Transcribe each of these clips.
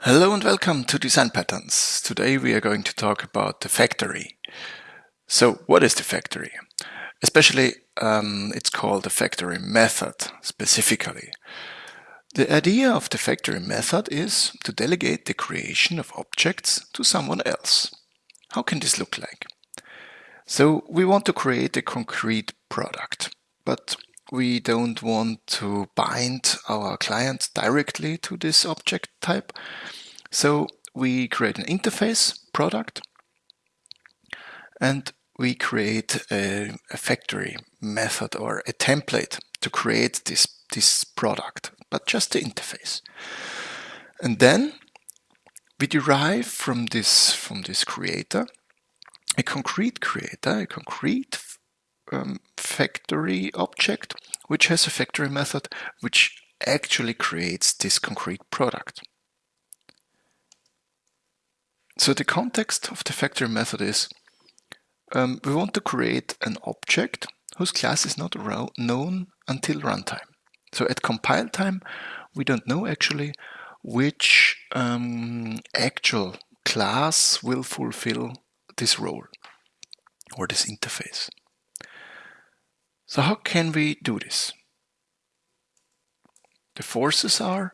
Hello and welcome to Design Patterns. Today we are going to talk about the factory. So what is the factory? Especially um, it's called the factory method specifically. The idea of the factory method is to delegate the creation of objects to someone else. How can this look like? So we want to create a concrete product, but we don't want to bind our client directly to this object type. So we create an interface product and we create a, a, factory method or a template to create this, this product, but just the interface. And then we derive from this, from this creator a concrete creator, a concrete um, factory object, which has a factory method which actually creates this concrete product. So the context of the factory method is um, we want to create an object whose class is not known until runtime. So at compile time, we don't know actually which um, actual class will fulfill this role or this interface. So how can we do this? The forces are,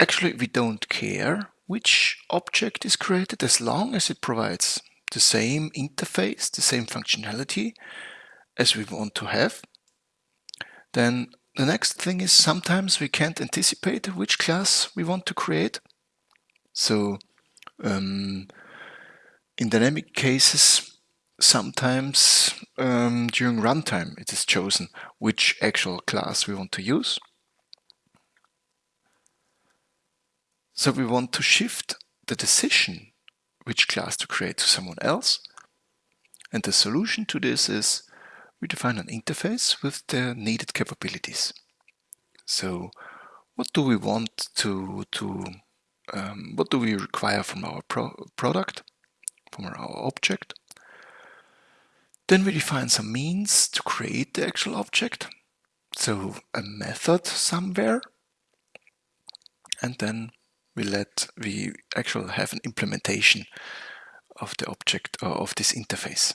actually we don't care which object is created as long as it provides the same interface, the same functionality as we want to have. Then the next thing is sometimes we can't anticipate which class we want to create. So um, in dynamic cases, sometimes um, during runtime it is chosen which actual class we want to use. So we want to shift the decision which class to create to someone else. And the solution to this is we define an interface with the needed capabilities. So what do we want to, to um, what do we require from our pro product, from our object? Then we define some means to create the actual object. So a method somewhere. And then we let we actually have an implementation of the object or of this interface.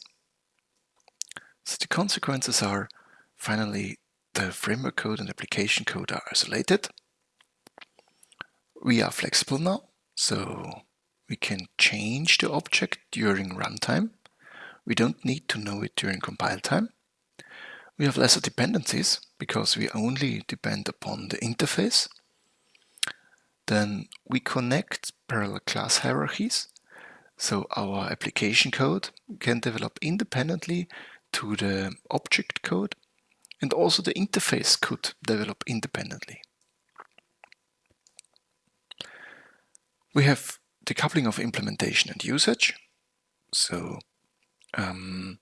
So the consequences are finally the framework code and application code are isolated. We are flexible now, so we can change the object during runtime we don't need to know it during compile time. We have lesser dependencies because we only depend upon the interface. Then we connect parallel class hierarchies. So our application code can develop independently to the object code and also the interface could develop independently. We have decoupling of implementation and usage. So um,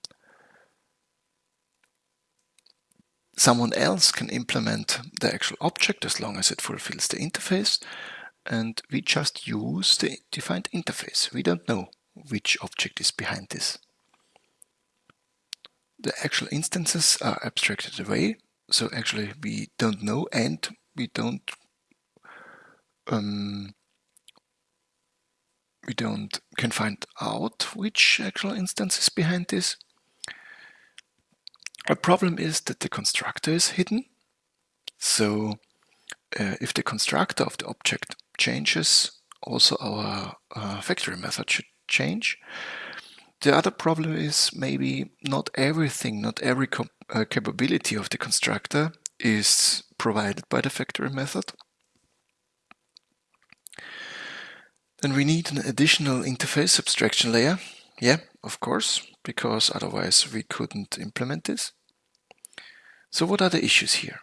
someone else can implement the actual object as long as it fulfills the interface and we just use the defined interface. We don't know which object is behind this. The actual instances are abstracted away, so actually we don't know and we don't um, we don't can find out which actual instance is behind this. A problem is that the constructor is hidden. So uh, if the constructor of the object changes, also our uh, factory method should change. The other problem is maybe not everything, not every uh, capability of the constructor is provided by the factory method. Then we need an additional interface abstraction layer. Yeah, of course, because otherwise we couldn't implement this. So what are the issues here?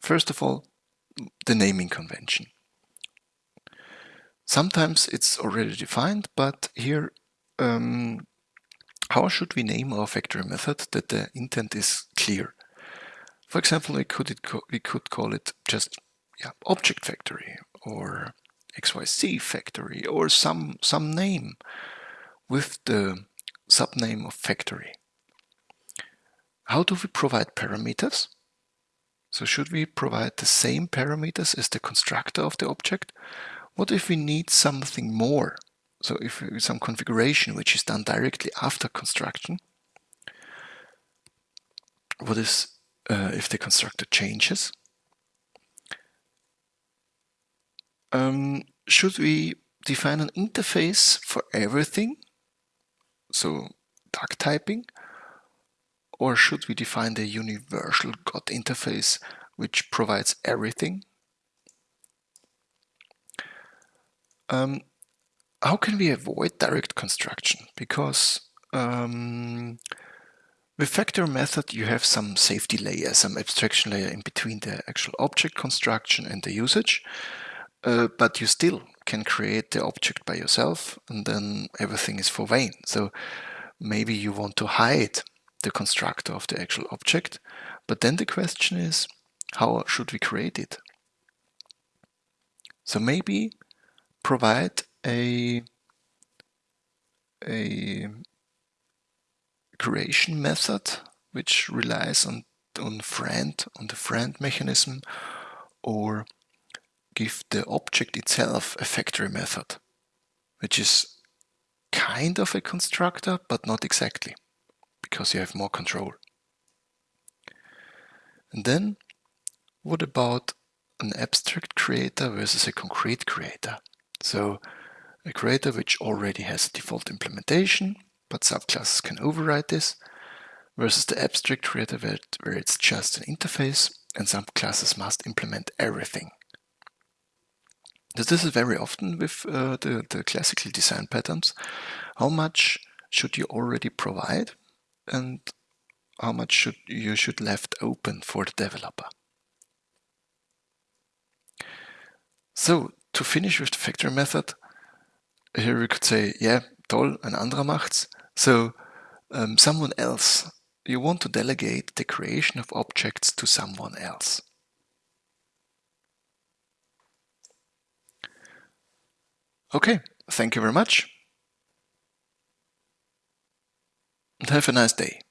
First of all, the naming convention. Sometimes it's already defined, but here, um, how should we name our factory method that the intent is clear? For example, we could, we could call it just yeah, object factory or XYZ factory or some, some name with the subname of factory. How do we provide parameters? So should we provide the same parameters as the constructor of the object What if we need something more? So if some configuration which is done directly after construction, what is uh, if the constructor changes? Um, should we define an interface for everything? So duck typing? Or should we define the universal God interface which provides everything? Um, how can we avoid direct construction? Because um, with factory method you have some safety layer, some abstraction layer in between the actual object construction and the usage, uh, but you still can create the object by yourself and then everything is for vain. So maybe you want to hide the constructor of the actual object, but then the question is, how should we create it? So maybe provide a, a creation method which relies on, on friend, on the friend mechanism, or give the object itself a factory method, which is kind of a constructor, but not exactly, because you have more control. And then, what about an abstract creator versus a concrete creator? So, a creator which already has a default implementation, but subclasses can override this, versus the abstract creator where, it's just an interface and subclasses must implement everything. This is very often with uh, the, the classical design patterns. How much should you already provide and how much should you should left open for the developer. So, to finish with the factory method, here we could say, yeah, toll, ein anderer macht's. So, um, someone else, you want to delegate the creation of objects to someone else. Okay, thank you very much. Have a nice day.